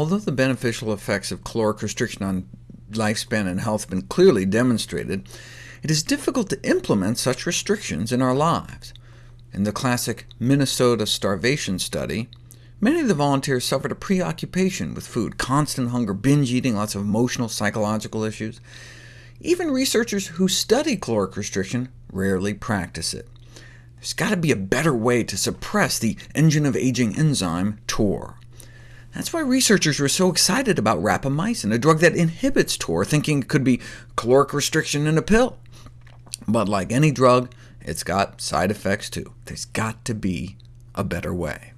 Although the beneficial effects of caloric restriction on lifespan and health have been clearly demonstrated, it is difficult to implement such restrictions in our lives. In the classic Minnesota starvation study, many of the volunteers suffered a preoccupation with food, constant hunger, binge eating, lots of emotional, psychological issues. Even researchers who study caloric restriction rarely practice it. There's got to be a better way to suppress the engine of aging enzyme, TOR. That's why researchers were so excited about rapamycin, a drug that inhibits TOR, thinking it could be caloric restriction in a pill. But like any drug, it's got side effects too. There's got to be a better way.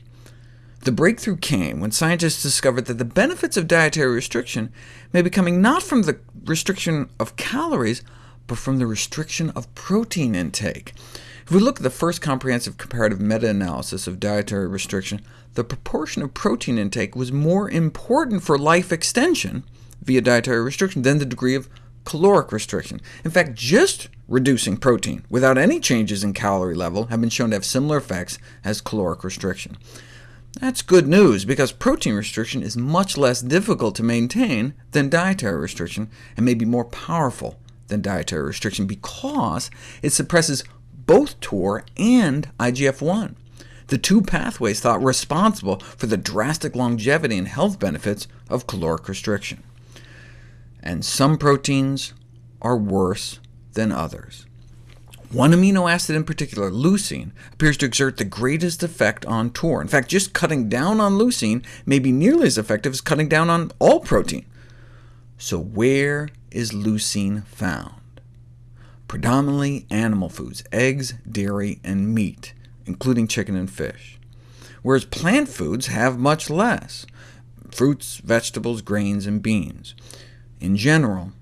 The breakthrough came when scientists discovered that the benefits of dietary restriction may be coming not from the restriction of calories, but from the restriction of protein intake. If we look at the first comprehensive comparative meta-analysis of dietary restriction, the proportion of protein intake was more important for life extension via dietary restriction than the degree of caloric restriction. In fact, just reducing protein without any changes in calorie level have been shown to have similar effects as caloric restriction. That's good news, because protein restriction is much less difficult to maintain than dietary restriction, and may be more powerful than dietary restriction because it suppresses both TOR and IGF-1, the two pathways thought responsible for the drastic longevity and health benefits of caloric restriction. And some proteins are worse than others. One amino acid in particular, leucine, appears to exert the greatest effect on TOR. In fact, just cutting down on leucine may be nearly as effective as cutting down on all protein. So where is leucine found? Predominantly animal foods, eggs, dairy, and meat, including chicken and fish, whereas plant foods have much less, fruits, vegetables, grains, and beans. In general,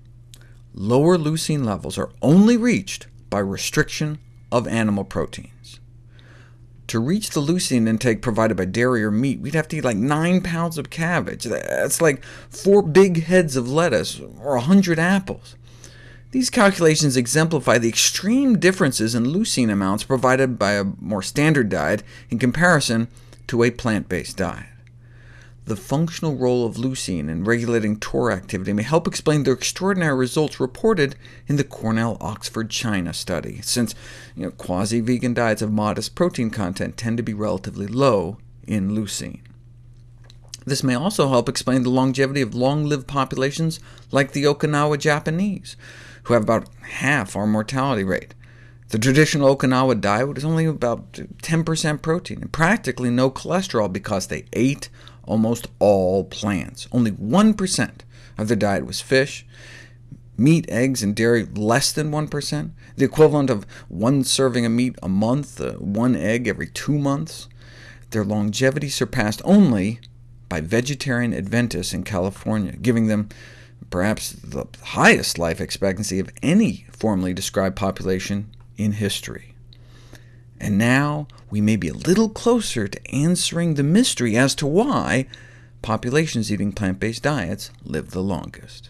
lower leucine levels are only reached by restriction of animal proteins. To reach the leucine intake provided by dairy or meat, we'd have to eat like 9 pounds of cabbage. That's like four big heads of lettuce, or 100 apples. These calculations exemplify the extreme differences in leucine amounts provided by a more standard diet in comparison to a plant-based diet. The functional role of leucine in regulating TOR activity may help explain the extraordinary results reported in the Cornell-Oxford China study, since you know, quasi-vegan diets of modest protein content tend to be relatively low in leucine. This may also help explain the longevity of long-lived populations like the Okinawa Japanese, who have about half our mortality rate. The traditional Okinawa diet was only about 10% protein, and practically no cholesterol because they ate almost all plants. Only 1% of their diet was fish, meat, eggs, and dairy less than 1%, the equivalent of one serving of meat a month, uh, one egg every two months. Their longevity surpassed only by vegetarian Adventists in California, giving them perhaps the highest life expectancy of any formally described population in history. And now we may be a little closer to answering the mystery as to why populations eating plant-based diets live the longest.